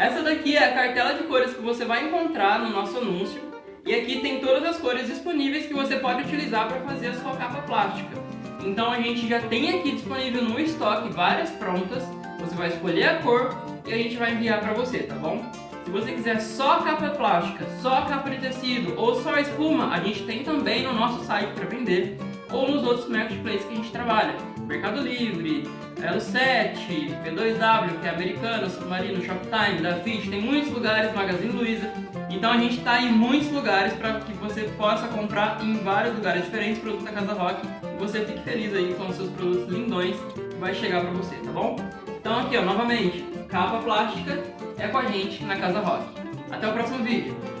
Essa daqui é a cartela de cores que você vai encontrar no nosso anúncio. E aqui tem todas as cores disponíveis que você pode utilizar para fazer a sua capa plástica. Então a gente já tem aqui disponível no estoque várias prontas. Você vai escolher a cor e a gente vai enviar para você, tá bom? Se você quiser só capa plástica, só capa de tecido ou só espuma, a gente tem também no nosso site para vender ou nos outros marketplaces que a gente trabalha. Mercado Livre, Elo7, P2W, que é americano, Submarino, Shoptime, Dafit, tem muitos lugares, Magazine Luiza. Então a gente está em muitos lugares para que você possa comprar em vários lugares diferentes produtos da Casa Rock e você fique feliz aí com os seus produtos lindões que vai chegar para você, tá bom? Então aqui ó, novamente, capa plástica é com a gente na Casa Rock. Até o próximo vídeo!